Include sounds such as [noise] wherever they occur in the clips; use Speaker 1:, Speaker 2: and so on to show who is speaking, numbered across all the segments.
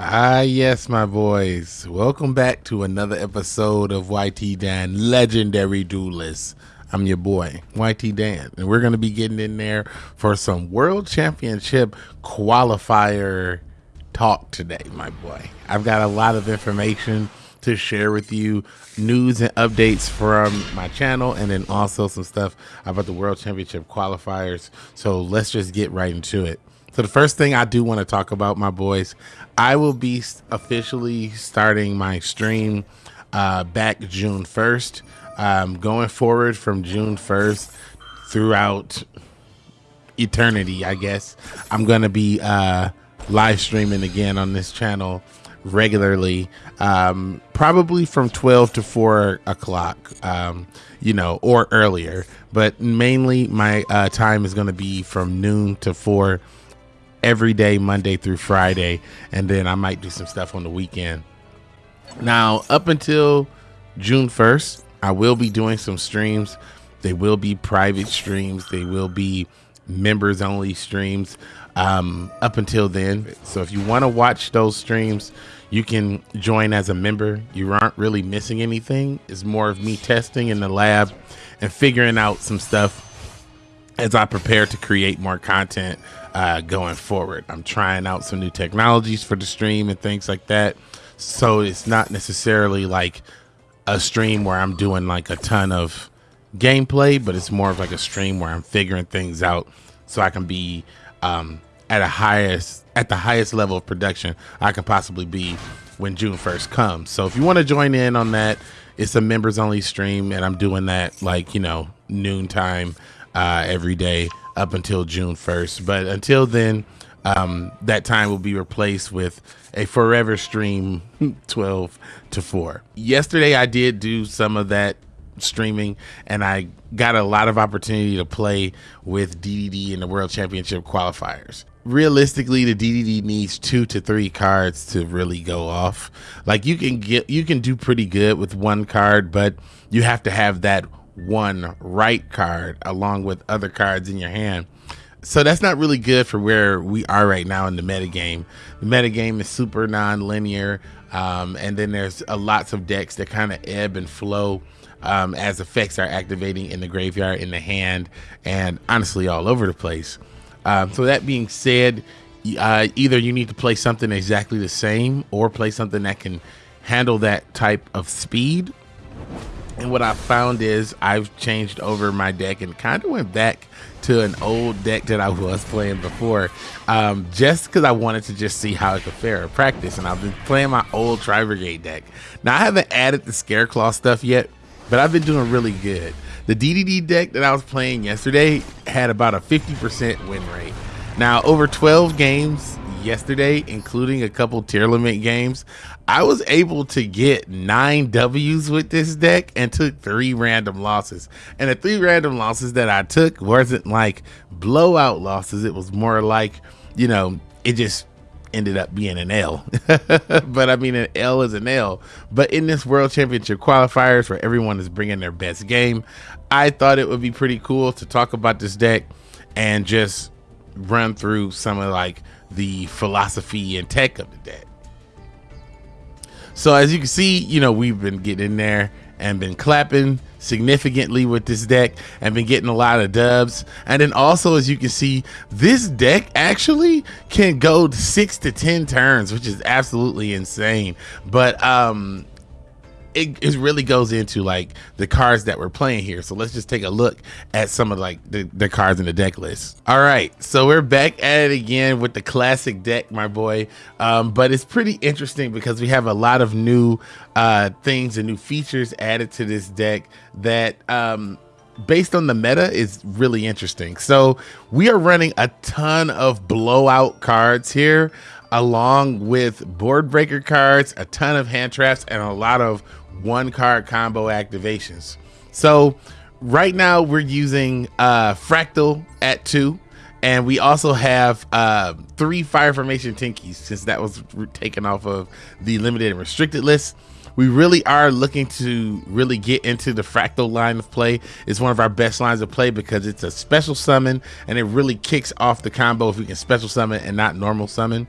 Speaker 1: Ah, yes, my boys. Welcome back to another episode of YT Dan Legendary Duelist. I'm your boy, YT Dan, and we're going to be getting in there for some World Championship qualifier talk today, my boy. I've got a lot of information to share with you, news and updates from my channel, and then also some stuff about the World Championship qualifiers. So let's just get right into it. So the first thing I do want to talk about, my boys, I will be officially starting my stream uh, back June 1st. Um, going forward from June 1st throughout eternity, I guess, I'm going to be uh, live streaming again on this channel regularly, um, probably from 12 to 4 o'clock, um, you know, or earlier. But mainly my uh, time is going to be from noon to 4 every day, Monday through Friday. And then I might do some stuff on the weekend. Now, up until June 1st, I will be doing some streams. They will be private streams. They will be members only streams um, up until then. So if you want to watch those streams, you can join as a member. You aren't really missing anything. It's more of me testing in the lab and figuring out some stuff as I prepare to create more content uh, going forward. I'm trying out some new technologies for the stream and things like that. So it's not necessarily like a stream where I'm doing like a ton of gameplay, but it's more of like a stream where I'm figuring things out so I can be um, at a highest at the highest level of production I can possibly be when June 1st comes. So if you want to join in on that, it's a members only stream and I'm doing that like, you know, noontime uh, every day up until June 1st. But until then, um, that time will be replaced with a forever stream [laughs] 12 to 4. Yesterday, I did do some of that streaming and I got a lot of opportunity to play with DDD in the World Championship qualifiers. Realistically, the DDD needs two to three cards to really go off. Like you can get, you can do pretty good with one card, but you have to have that one right card along with other cards in your hand so that's not really good for where we are right now in the metagame. The metagame is super non-linear, um, and then there's a lots of decks that kind of ebb and flow um, as effects are activating in the graveyard, in the hand, and honestly all over the place. Um, so that being said, uh, either you need to play something exactly the same or play something that can handle that type of speed. And what I found is I've changed over my deck and kind of went back to an old deck that I [laughs] was playing before, um, just because I wanted to just see how it could fare in practice. And I've been playing my old Tri Brigade deck. Now I haven't added the Scareclaw stuff yet, but I've been doing really good. The DDD deck that I was playing yesterday had about a 50% win rate. Now over 12 games yesterday, including a couple Tearlament games, I was able to get nine W's with this deck and took three random losses. And the three random losses that I took wasn't like blowout losses. It was more like, you know, it just ended up being an L. [laughs] but I mean, an L is an L. But in this World Championship qualifiers where everyone is bringing their best game, I thought it would be pretty cool to talk about this deck and just run through some of like the philosophy and tech of the deck. So as you can see, you know, we've been getting in there and been clapping significantly with this deck and been getting a lot of dubs. And then also, as you can see, this deck actually can go six to 10 turns, which is absolutely insane. But um, it, it really goes into like the cards that we're playing here. So let's just take a look at some of like the, the cards in the deck list. All right, so we're back at it again with the classic deck, my boy. Um, but it's pretty interesting because we have a lot of new uh, things and new features added to this deck that um, based on the meta is really interesting. So we are running a ton of blowout cards here along with board breaker cards, a ton of hand traps, and a lot of one card combo activations. So right now we're using uh, Fraktall at two. And we also have uh, three Fire Formation Tenkis since that was taken off of the limited and restricted list. We really are looking to really get into the Fraktall line of play. It's one of our best lines of play because it's a special summon and it really kicks off the combo if we can special summon and not normal summon.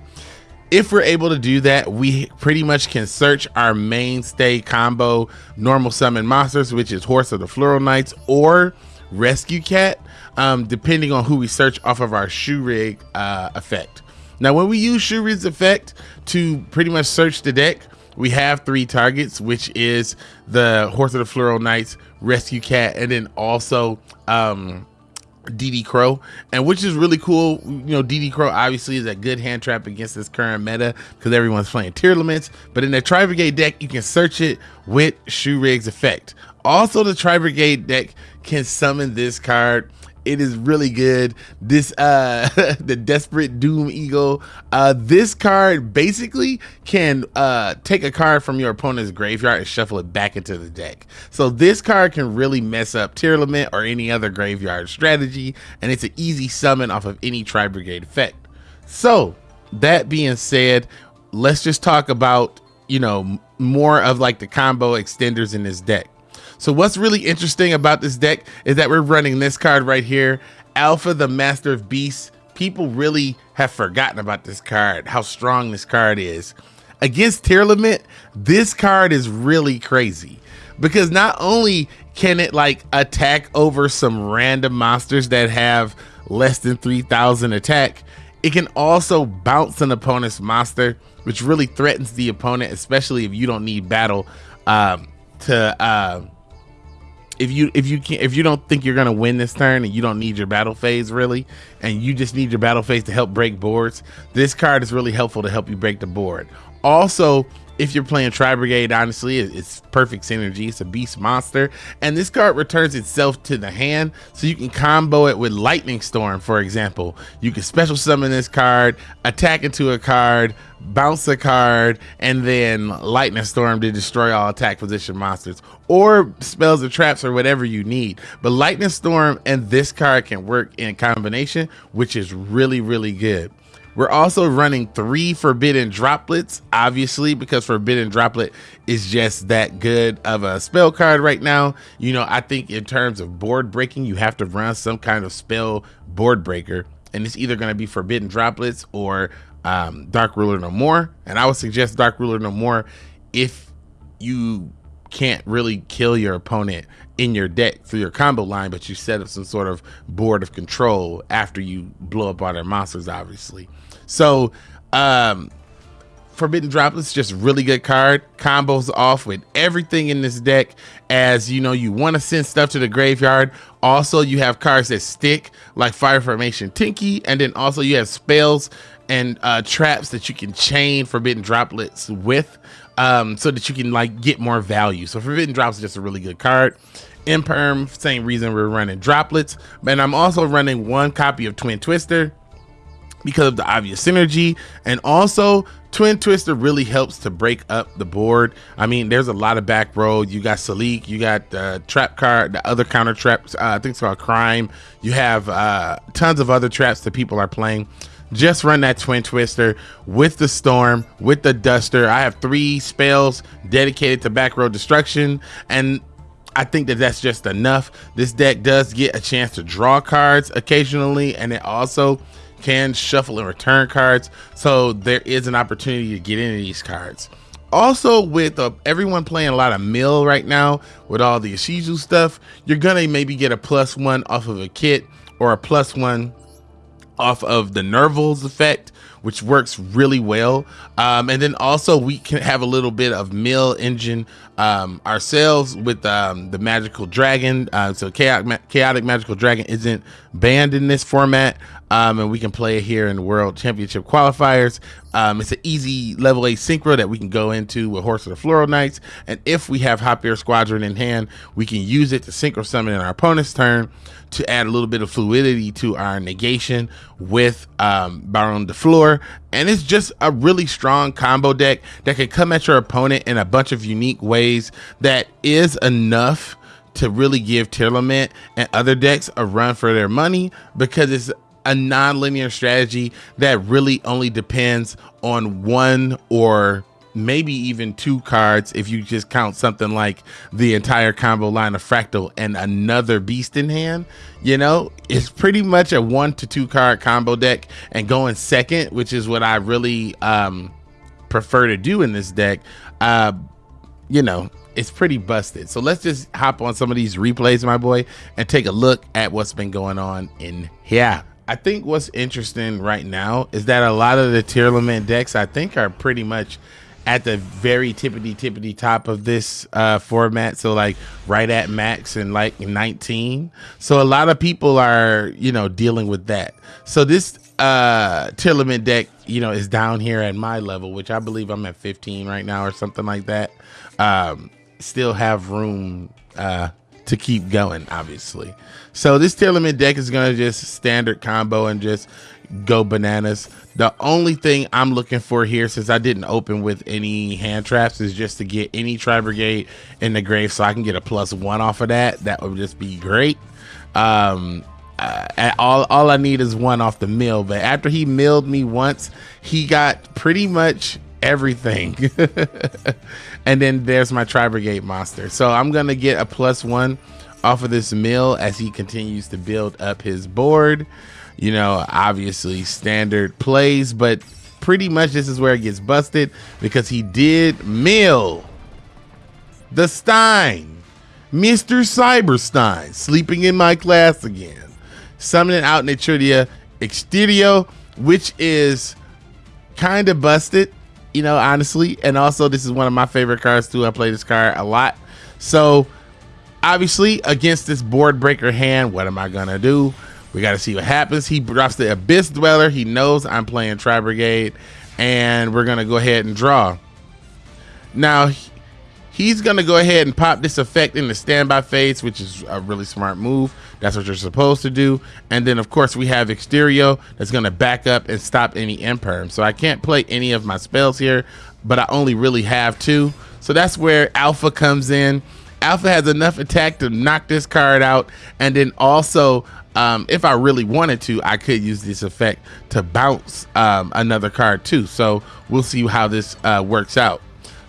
Speaker 1: If we're able to do that, we pretty much can search our mainstay combo normal summon monsters, which is Horse of the Floral Knights or Rescue Cat, um, depending on who we search off of our Shuraig uh, effect. Now, when we use Shuraig's effect to pretty much search the deck, we have three targets, which is the Horse of the Floral Knights, Rescue Cat, and then also um, DD Crow, and which is really cool. You know, DD Crow obviously is a good hand trap against this current meta because everyone's playing Tearlaments. But in the Tri Brigade deck, you can search it with Shuraig's effect. Also, the Tri Brigade deck can summon this card it is really good. This uh [laughs] the Desperate Doom Eagle. Uh this card basically can uh take a card from your opponent's graveyard and shuffle it back into the deck. So this card can really mess up Tearlament or any other graveyard strategy, and it's an easy summon off of any Tri Brigade effect. So that being said, let's just talk about, you know, more of like the combo extenders in this deck. So what's really interesting about this deck is that we're running this card right here, Alpha the Master of Beasts. People really have forgotten about this card, how strong this card is. Against Tearlament, this card is really crazy because not only can it like attack over some random monsters that have less than 3000 attack, it can also bounce an opponent's monster, which really threatens the opponent, especially if you don't need battle um, to uh, if you if you can if you don't think you're gonna win this turn and you don't need your battle phase really, and you just need your battle phase to help break boards, this card is really helpful to help you break the board. Also, if you're playing Tri Brigade, honestly, it's perfect synergy. It's a beast monster. And this card returns itself to the hand, so you can combo it with Lightning Storm, for example. You can special summon this card, attack into a card, bounce a card, and then Lightning Storm to destroy all attack position monsters, or spells or traps or whatever you need. But Lightning Storm and this card can work in combination, which is really, really good. We're also running three Forbidden Droplets, obviously, because Forbidden Droplet is just that good of a spell card right now. You know, I think in terms of board breaking, you have to run some kind of spell board breaker. And it's either going to be Forbidden Droplets or um, Dark Ruler No More. And I would suggest Dark Ruler No More if you can't really kill your opponent in your deck through your combo line, but you set up some sort of board of control after you blow up all their monsters, obviously. So, um, Forbidden Droplets, just really good card. Combos off with everything in this deck. As you know, you want to send stuff to the graveyard. Also, you have cards that stick, like Fire Formation Tenki, and then also you have spells and uh, traps that you can chain Forbidden Droplets with, um, so that you can like get more value. So Forbidden Drops is just a really good card. Imperm, same reason we're running droplets. And I'm also running one copy of Twin Twister because of the obvious synergy. And also twin twister really helps to break up the board. I mean there's a lot of back row. You got salik you got the trap card the other counter traps. Uh, i think it's called crime. You have uh, tons of other traps that people are playing. Just run that twin twister with the storm with the duster. I have three spells dedicated to back row destruction and I think that that's just enough. This deck does get a chance to draw cards occasionally, and it also can shuffle and return cards. So there is an opportunity to get into these cards. Also, with uh, everyone playing a lot of mill right now with all the Ishizu stuff, you're gonna maybe get a plus one off of a Kitt or a plus one off of the Nervalls effect, which works really well. Um, and then also we can have a little bit of mill engine um, ourselves with um, the magical dragon. Uh, so chaotic, chaotic magical dragon isn't banned in this format um, and we can play it here in the World Championship qualifiers. Um, it's an easy level A synchro that we can go into with Horse of the Floral Knights, and if we have Hop Ear Squadron in hand, we can use it to synchro summon in our opponent's turn to add a little bit of fluidity to our negation with um, Baron de Fleur. And it's just a really strong combo deck that can come at your opponent in a bunch of unique ways that is enough to really give Tearlament and other decks a run for their money because it's a non-linear strategy that really only depends on one or maybe even two cards if you just count something like the entire combo line of Fraktall and another beast in hand you know? It's pretty much a one to two card combo deck. And going second which is what i really um prefer to do in this deck uh you know it's pretty busted. So let's just hop on some of these replays my boy and take a look at what's been going on in here. I think what's interesting right now is that a lot of the Tearlament decks I think are pretty much at the very tippity tippity top of this uh, format. So like right at max and like 19. So a lot of people are, you know, dealing with that. So this uh Tearlament deck, you know, is down here at my level, which I believe I'm at 15 right now or something like that. Um, still have room uh to keep going, obviously. So this Tearlament deck is gonna just standard combo and just go bananas. The only thing I'm looking for here, since I didn't open with any hand traps, is just to get any Tri Brigade in the grave so I can get a plus one off of that. That would just be great. Um, uh, all all I need is one off the mill. But after he milled me once, he got pretty much everything. [laughs] and then there's my Tri Brigade monster. So I'm gonna get a plus one off of this mill as he continues to build up his board. You know, obviously standard plays, but pretty much this is where it gets busted because he did mill the Stein, Mr. Cyberstein, sleeping in my class again, summoning out Nitridia Exterio, which is kind of busted you know, honestly. And also, this is one of my favorite cards too. I play this card a lot. So, obviously, against this board breaker hand, what am I gonna do? We got to see what happens. He drops the Abyss Dweller. He knows I'm playing Tri Brigade, and we're gonna go ahead and draw. Now, he's gonna go ahead and pop this effect in the standby phase, which is a really smart move. That's what you're supposed to do. And then of course we have Exterio that's gonna back up and stop any imperm. So I can't play any of my spells here, but I only really have two. So that's where Alpha comes in. Alpha has enough attack to knock this card out, and then also um, if I really wanted to, I could use this effect to bounce um, another card too. So we'll see how this uh, works out.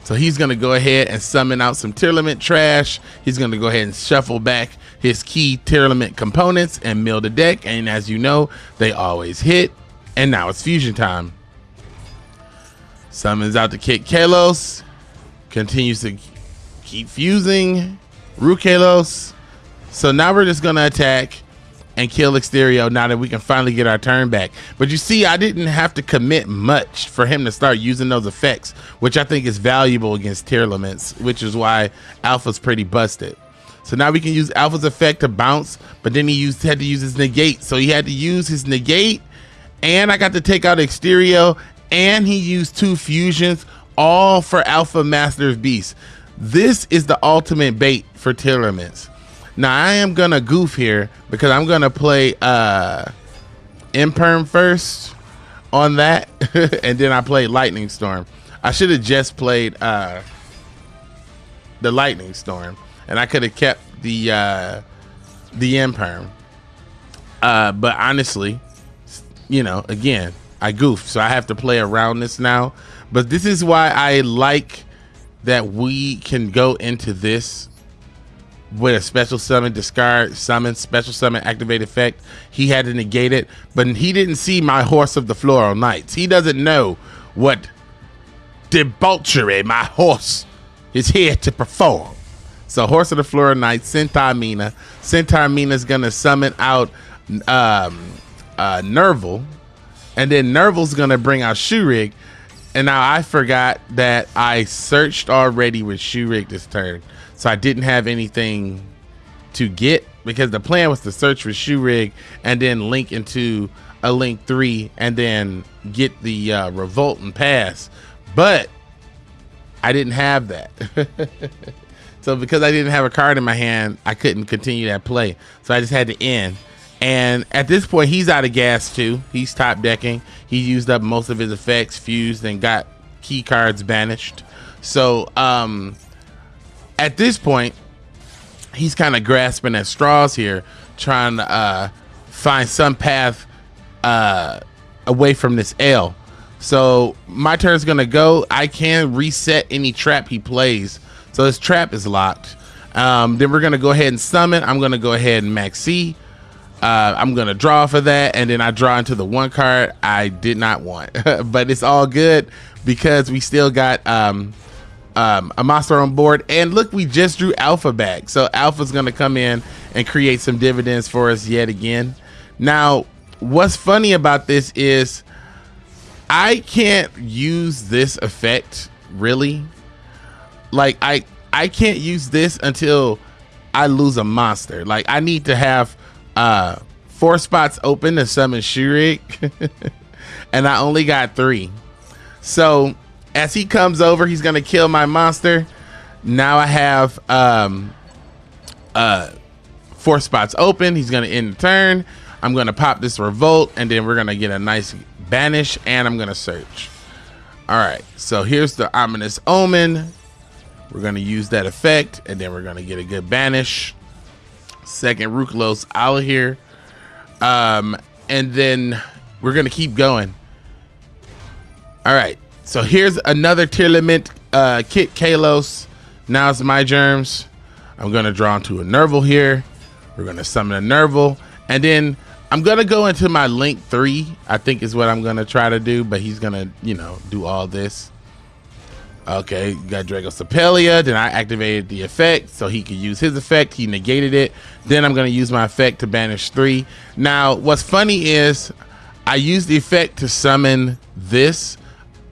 Speaker 1: So he's going to go ahead and summon out some Tearlament trash. He's going to go ahead and shuffle back his key Tearlament components and mill the deck. And as you know, they always hit. And now it's fusion time. Summons out the Kitkallos. Continues to keep fusing. Rulkallos. So now we're just going to attack and kill Exterio now that we can finally get our turn back. But you see, I didn't have to commit much for him to start using those effects, which I think is valuable against Tearlaments, which is why Alpha's pretty busted. So now we can use Alpha's effect to bounce, but then he used had to use his negate. So he had to use his negate, and I got to take out Exterio, and he used two fusions, all for Alpha Master of Beast. This is the ultimate bait for Tearlaments. Now I am gonna goof here because I'm gonna play uh Imperm first on that, [laughs] and then I play Lightning Storm. I should have just played uh the Lightning Storm, and I could have kept the uh the Imperm. Uh, but honestly, you know, again, I goofed, so I have to play around this now. But this is why I like that we can go into this with a special summon, discard, summon, special summon, activate effect. He had to negate it, but he didn't see my horse of the floral knights. He doesn't know what debauchery my horse is here to perform. So, horse of the floral knights, Centaur Mina. Centaur Mina is gonna summon out um, uh, Nervall, and then Nervall's gonna bring out Shuraig. And now I forgot that I searched already with Shuraig this turn. So I didn't have anything to get because the plan was to search for Shuraig and then link into a link three and then get the uh, revolt and pass. But I didn't have that. [laughs] so because I didn't have a card in my hand, I couldn't continue that play. So I just had to end. And at this point, he's out of gas too. He's top decking. He used up most of his effects, fused, and got key cards banished. So um, at this point, he's kind of grasping at straws here, trying to uh, find some path uh, away from this L. So my turn is gonna go. I can reset any trap he plays. So his trap is locked. Um, then we're gonna go ahead and summon. I'm gonna go ahead and Maxx C. Uh, I'm gonna draw for that, and then I draw into the one card I did not want, [laughs] but it's all good because we still got um, um, a monster on board. And look, we just drew Alpha back, so Alpha's gonna come in and create some dividends for us yet again. Now, what's funny about this is I can't use this effect really. Like I I can't use this until I lose a monster. Like I need to have uh four spots open to summon Shuraig. [laughs] and I only got three. So as he comes over, he's gonna kill my monster. Now I have um uh four spots open. He's gonna end the turn. I'm gonna pop this revolt, and then we're gonna get a nice banish, and I'm gonna search. All right, so here's the ominous omen. We're gonna use that effect, and then we're gonna get a good banish. Second Rulkallos out of here, um, and then we're gonna keep going. All right, so here's another Tearlament uh, Kitkallos. Now it's my germs. I'm gonna draw into a Nervall here. We're gonna summon a Nervall, and then I'm gonna go into my link three. I think is what I'm gonna try to do, but he's gonna, you know, do all this. Okay, got Dragostapelia. Then I activated the effect so he could use his effect. He negated it. Then I'm gonna use my effect to banish three. Now, what's funny is I used the effect to summon this.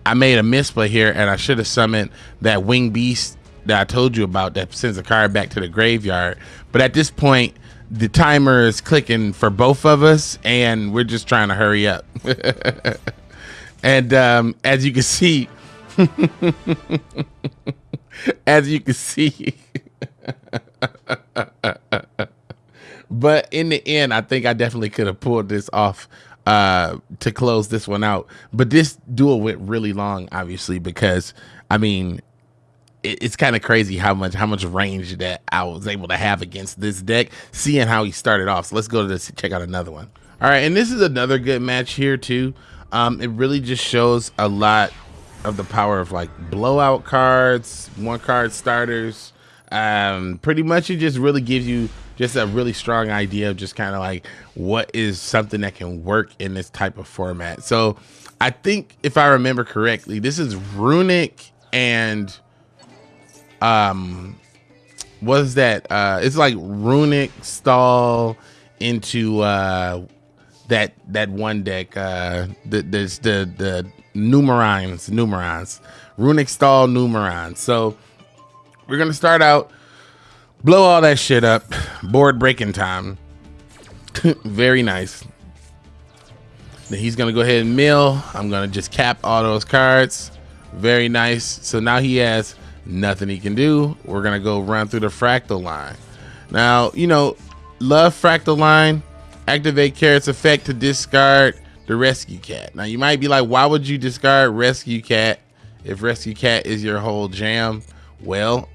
Speaker 1: I made a misplay here, and I should have summoned that wing beast that I told you about that sends the card back to the graveyard. But at this point, the timer is clicking for both of us and we're just trying to hurry up [laughs] and um, as you can [laughs] see [laughs] as you can see [laughs] but in the end i think i definitely could have pulled this off uh, to close this one out but this duel went really long obviously because i mean it, it's kind of crazy how much how much range that I was able to have against this deck, seeing how he started off. So let's go to this check out another one. All right, and this is another good match here too. Um, it really just shows a lot of the power of like blowout cards, one card starters. Um, pretty much it just really gives you just a really strong idea of just kind of like what is something that can work in this type of format. So I think if I remember correctly, this is Runick and um was that uh it's like Runick stall into uh that that one deck uh the the the, the numerons numerons Runick stall numeron so we're gonna start out blow all that shit up board breaking time. [laughs] Very nice. Then he's gonna go ahead and mill. I'm gonna just cap all those cards. Very nice. So now he has nothing he can do. We're gonna go run through the Fraktall line. Now, you know, love Fraktall line. Activate Kerass's effect to discard the rescue cat. Now you might be like, why would you discard rescue cat if rescue cat is your whole jam? Well,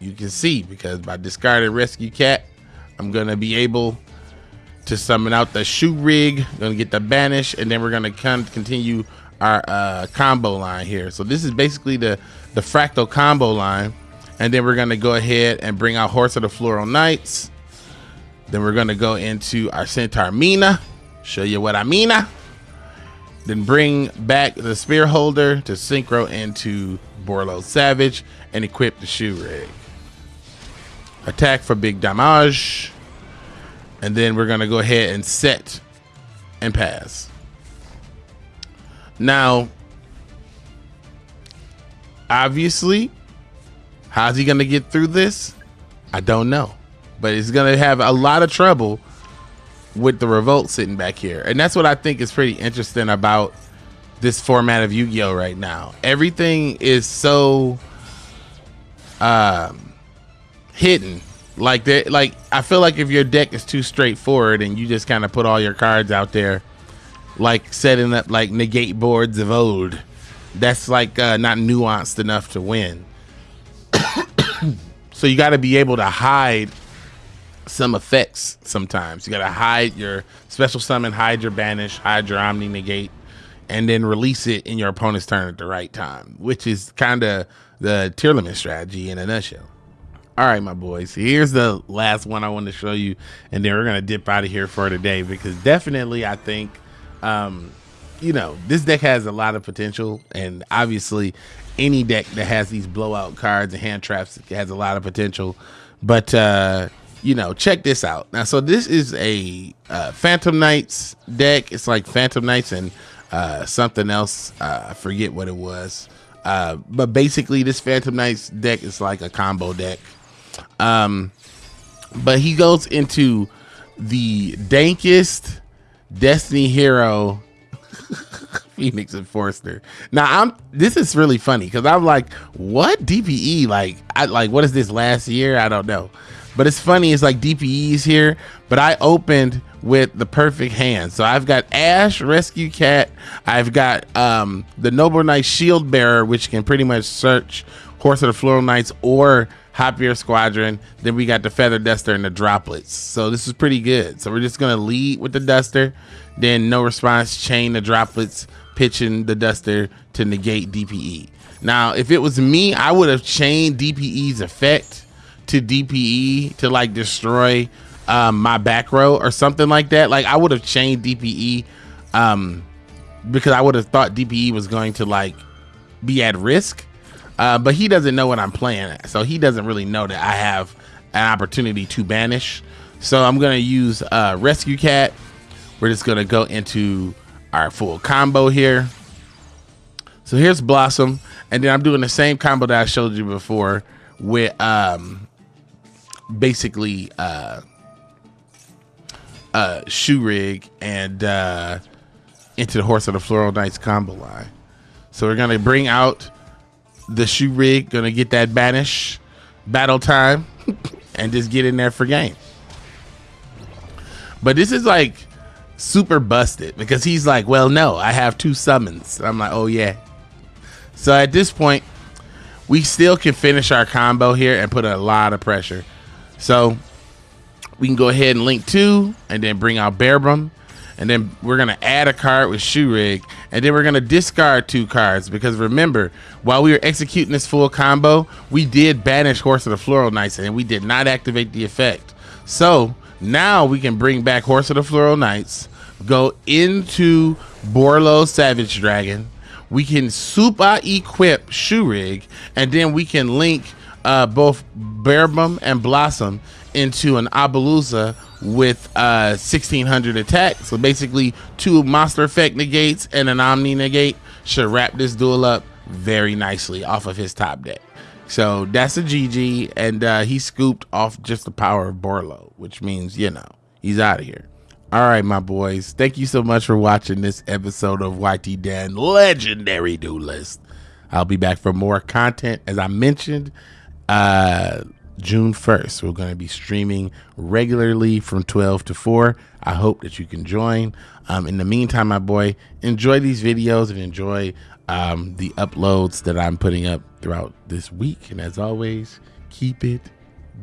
Speaker 1: you can see because by discarding rescue cat, I'm gonna be able to summon out the Shuraig, gonna get the banish, and then we're gonna con continue our uh, combo line here. So this is basically the, the Fraktall combo line. And then we're gonna go ahead and bring out Horse of the Floral Knights. Then we're gonna go into our Centaur Mina, show you what I mean. Then bring back the Spear Holder to synchro into Borlo Savage and equip the Shuraig. Attack for big damage. And then we're gonna go ahead and set and pass. Now, obviously, how's he to get through this? I don't know. But he's to have a lot of trouble with the revolt sitting back here. And that's what I think is pretty interesting about this format of Yu-Gi-Oh right now. Everything is so um hidden. Like that like I feel like if your deck is too straightforward and you just kind of put all your cards out there like setting up like negate boards of old. That's like uh, not nuanced enough to win. [coughs] so you got to be able to hide some effects sometimes. You got to hide your special summon, hide your banish, hide your omni negate. and then release it in your opponent's turn at the right time, which is kind of the Tearlament strategy in a nutshell. All right, my boys. Here's the last one I want to show you, and then we're gonna dip out of here for today because definitely I think, um, you know, this deck has a lot of potential, and obviously, any deck that has these blowout cards and hand traps has a lot of potential. But uh, you know, check this out. Now, so this is a uh, Phantom Knights deck. It's like Phantom Knights and uh, something else. Uh, I forget what it was. Uh, but basically, this Phantom Knights deck is like a combo deck. Um, but he goes into the dankest Destiny hero [laughs] Phoenix Enforcer. Now I'm this is really funny because I'm like, what DPE? Like I like what is this last year? I don't know. But it's funny, it's like DPE's here, but I opened with the perfect hand. So I've got Ash, Rescue Cat, I've got um the Noble Knight Shield Bearer, which can pretty much search Horse of the Floral Knights or Hop Ear Squadron. Then we got the Feather Duster and the Droplets. So this is pretty good. So we're just gonna lead with the Duster, then no response, chain the Droplets, pitching the Duster to negate DPE. Now, if it was me, I would have chained DPE's effect to DPE to like destroy um, my back row or something like that. Like I would have chained DPE um, because I would have thought DPE was going to like be at risk. Uh, but he doesn't know what I'm playing, so he doesn't really know that I have an opportunity to banish. So I'm gonna use uh, Rescue Cat. We're just gonna go into our full combo here. So here's Blossom, and then I'm doing the same combo that I showed you before with um, basically uh, uh, Shuraig and uh, into the Horse of the Floral Knights combo line. So we're gonna bring out the Shuraig, gonna get that banish battle time, [laughs] and just get in there for game. But this is like super busted because he's like, well, no, I have two summons. I'm like, oh yeah. So at this point, we still can finish our combo here and put a lot of pressure. So we can go ahead and link two and then bring out Bearbrumm. And then we're going to add a card with Shuraig. And then we're going to discard two cards. Because remember, while we were executing this full combo, we did banish Horse of the Floral Knights. And we did not activate the effect. So now we can bring back Horse of the Floral Knights. Go into Borlo Savage Dragon. We can super equip Shuraig. And then we can link uh, both Bearbrumm and Blossom into an Apollousa with uh, 1600 attack. So basically, two monster effect negates and an Omni negate should wrap this duel up very nicely off of his top deck. So that's a GG, and uh, he scooped off just the power of Borlo, which means, you know, he's out of here. All right, my boys. Thank you so much for watching this episode of YT Dan Legendary Duelist. I'll be back for more content. As I mentioned, uh, June 1st. We're going to be streaming regularly from 12 to 4. I hope that you can join. Um, in the meantime, my boy, enjoy these videos and enjoy um, the uploads that I'm putting up throughout this week. And as always, keep it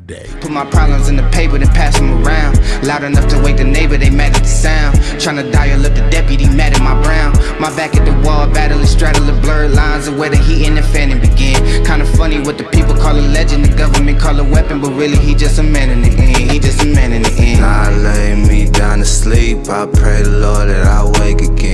Speaker 1: day. Put my problems in the paper, then pass them around. Loud enough to wake the neighbor, they mad at the sound. Trying to dial up the deputy, mad at my brown. My back at the wall, battling, straddling blurred lines of where the heat and the fanning begin. Kinda funny what the people call a legend, the government call a weapon, but really he just a man in the end. He just a man in the end. I lay me down to sleep, I pray the Lord that I wake again.